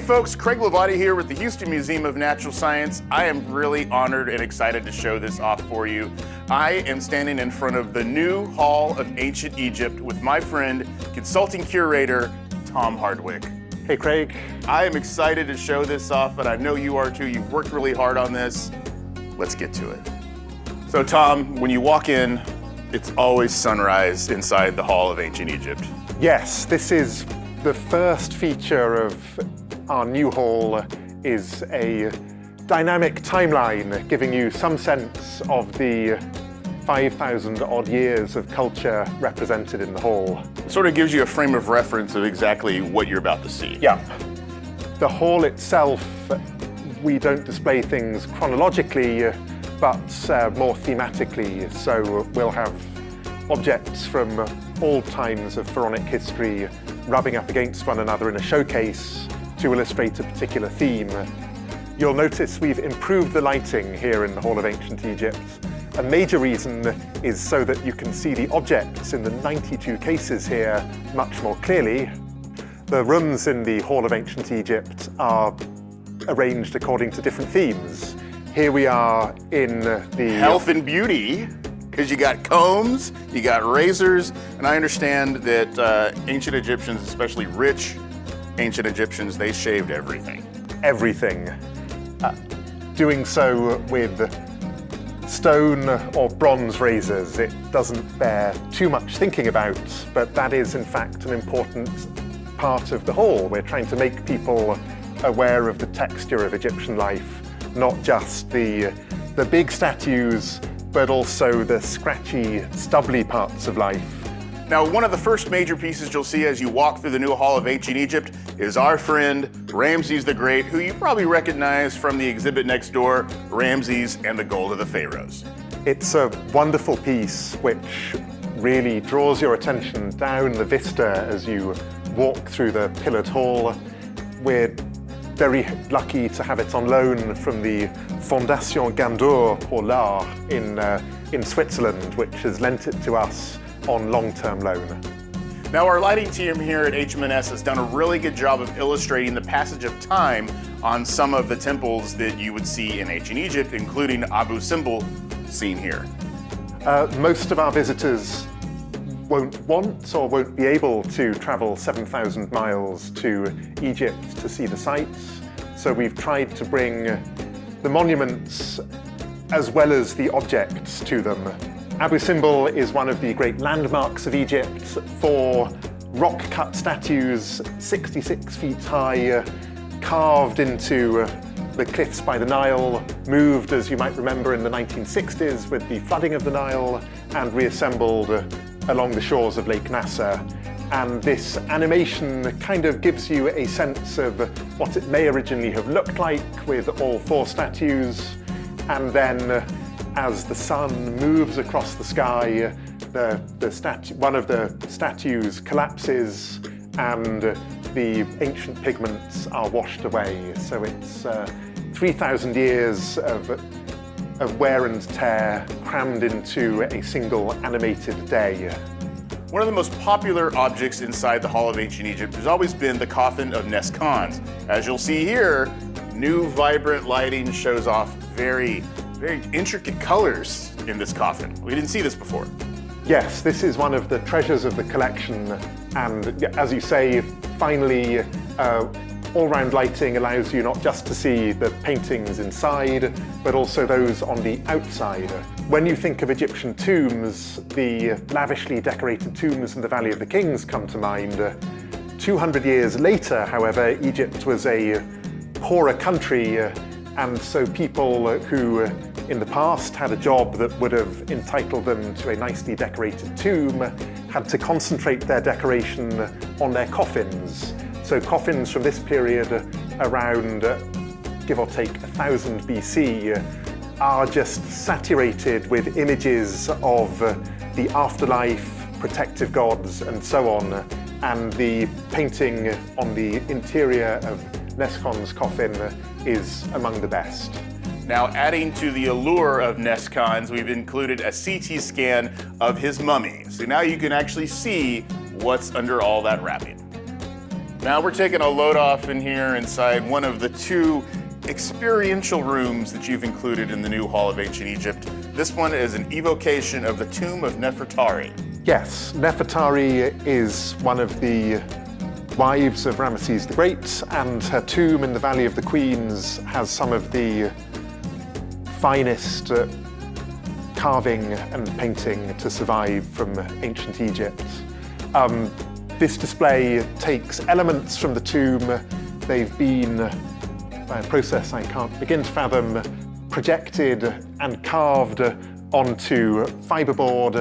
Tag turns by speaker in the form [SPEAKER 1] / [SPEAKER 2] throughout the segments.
[SPEAKER 1] Hey folks, Craig Lavati here with the Houston Museum of Natural Science. I am really honored and excited to show this off for you. I am standing in front of the new Hall of Ancient Egypt with my friend, consulting curator, Tom Hardwick.
[SPEAKER 2] Hey Craig.
[SPEAKER 1] I am excited to show this off, but I know you are too. You've worked really hard on this. Let's get to it. So Tom, when you walk in, it's always sunrise inside the Hall of Ancient Egypt.
[SPEAKER 2] Yes, this is the first feature of our new hall is a dynamic timeline giving you some sense of the 5,000 odd years of culture represented in the hall.
[SPEAKER 1] It sort of gives you a frame of reference of exactly what you're about to see.
[SPEAKER 2] Yeah. The hall itself, we don't display things chronologically, but uh, more thematically. So we'll have objects from all times of pharaonic history rubbing up against one another in a showcase to illustrate a particular theme. You'll notice we've improved the lighting here in the Hall of Ancient Egypt. A major reason is so that you can see the objects in the 92 cases here much more clearly. The rooms in the Hall of Ancient Egypt are arranged according to different themes. Here we are in the...
[SPEAKER 1] Health and beauty, because you got combs, you got razors, and I understand that uh, ancient Egyptians, especially rich ancient Egyptians, they shaved everything.
[SPEAKER 2] Everything. Uh, doing so with stone or bronze razors, it doesn't bear too much thinking about, but that is in fact an important part of the whole. We're trying to make people aware of the texture of Egyptian life, not just the, the big statues, but also the scratchy, stubbly parts of life.
[SPEAKER 1] Now, one of the first major pieces you'll see as you walk through the new Hall of Ancient Egypt is our friend Ramses the Great, who you probably recognize from the exhibit next door, Ramses and the Gold of the Pharaohs.
[SPEAKER 2] It's a wonderful piece which really draws your attention down the vista as you walk through the pillared hall. We're very lucky to have it on loan from the Fondation Gandour pour l'Art in, uh, in Switzerland, which has lent it to us on long-term loan.
[SPEAKER 1] Now our lighting team here at HMNS has done a really good job of illustrating the passage of time on some of the temples that you would see in ancient Egypt, including Abu Simbel, seen here.
[SPEAKER 2] Uh, most of our visitors won't want or won't be able to travel 7,000 miles to Egypt to see the sites. So we've tried to bring the monuments as well as the objects to them Abu Simbel is one of the great landmarks of Egypt for rock-cut statues 66 feet high, uh, carved into uh, the cliffs by the Nile, moved, as you might remember, in the 1960s with the flooding of the Nile, and reassembled uh, along the shores of Lake Nasser. And this animation kind of gives you a sense of what it may originally have looked like with all four statues, and then as the sun moves across the sky, the, the statue, one of the statues collapses and the ancient pigments are washed away. So it's uh, 3,000 years of, of wear and tear crammed into a single animated day.
[SPEAKER 1] One of the most popular objects inside the Hall of Ancient Egypt has always been the coffin of Nes Khons. As you'll see here, new vibrant lighting shows off very very intricate colors in this coffin. We didn't see this before.
[SPEAKER 2] Yes, this is one of the treasures of the collection. And as you say, finally, uh, all-round lighting allows you not just to see the paintings inside, but also those on the outside. When you think of Egyptian tombs, the lavishly decorated tombs in the Valley of the Kings come to mind. 200 years later, however, Egypt was a poorer country, and so people uh, who uh, in the past had a job that would have entitled them to a nicely decorated tomb, had to concentrate their decoration on their coffins. So coffins from this period around, uh, give or take, 1000 BC are just saturated with images of the afterlife, protective gods, and so on. And the painting on the interior of Nes Khon's coffin is among the best.
[SPEAKER 1] Now adding to the allure of Nes Khons, we've included a CT scan of his mummy. So now you can actually see what's under all that wrapping. Now we're taking a load off in here inside one of the two experiential rooms that you've included in the new Hall of Ancient Egypt. This one is an evocation of the tomb of Nefertari.
[SPEAKER 2] Yes, Nefertari is one of the wives of Ramesses the Great, and her tomb in the Valley of the Queens has some of the finest uh, carving and painting to survive from ancient Egypt. Um, this display takes elements from the tomb. They've been, by a process I can't begin to fathom, projected and carved onto fiberboard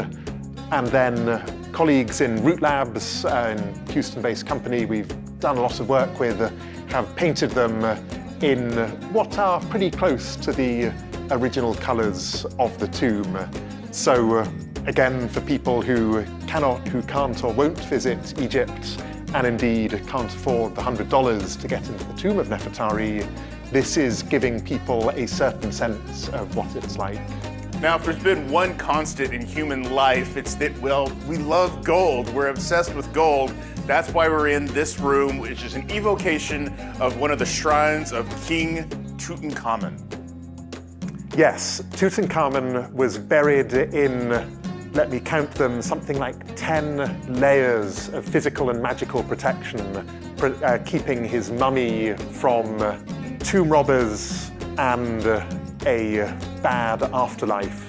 [SPEAKER 2] and then colleagues in Root Labs, an Houston-based company we've done a lot of work with, uh, have painted them uh, in what are pretty close to the uh, original colours of the tomb. So again, for people who cannot, who can't or won't visit Egypt, and indeed can't afford the $100 to get into the tomb of Nefertari, this is giving people a certain sense of what it's like.
[SPEAKER 1] Now, if there's been one constant in human life, it's that, well, we love gold. We're obsessed with gold. That's why we're in this room, which is an evocation of one of the shrines of King Tutankhamun.
[SPEAKER 2] Yes, Tutankhamun was buried in, let me count them, something like 10 layers of physical and magical protection, uh, keeping his mummy from tomb robbers and a bad afterlife.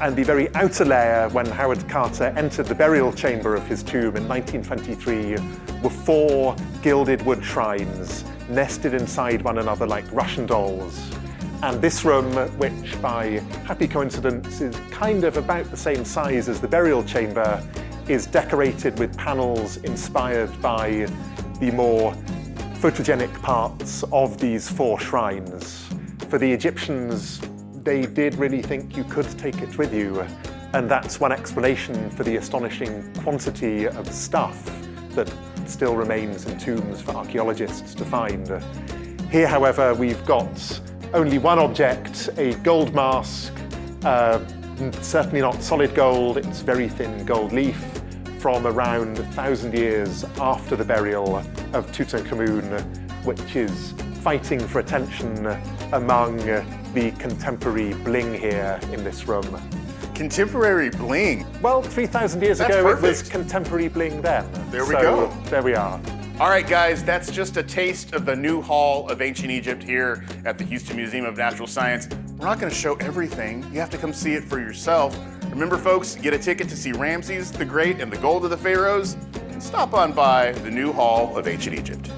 [SPEAKER 2] And the very outer layer, when Howard Carter entered the burial chamber of his tomb in 1923, were four gilded wood shrines nested inside one another like Russian dolls. And this room, which by happy coincidence is kind of about the same size as the burial chamber, is decorated with panels inspired by the more photogenic parts of these four shrines. For the Egyptians, they did really think you could take it with you. And that's one explanation for the astonishing quantity of stuff that still remains in tombs for archaeologists to find. Here, however, we've got only one object, a gold mask, uh, certainly not solid gold, it's very thin gold leaf from around 1,000 years after the burial of Tutankhamun, which is fighting for attention among uh, the contemporary bling here in this room.
[SPEAKER 1] Contemporary bling?
[SPEAKER 2] Well, 3,000 years
[SPEAKER 1] That's
[SPEAKER 2] ago
[SPEAKER 1] perfect.
[SPEAKER 2] it was contemporary bling then.
[SPEAKER 1] There we
[SPEAKER 2] so,
[SPEAKER 1] go.
[SPEAKER 2] There we are.
[SPEAKER 1] All right, guys, that's just a taste of the new Hall of Ancient Egypt here at the Houston Museum of Natural Science. We're not gonna show everything. You have to come see it for yourself. Remember, folks, get a ticket to see Ramses the Great and the Gold of the Pharaohs, and stop on by the new Hall of Ancient Egypt.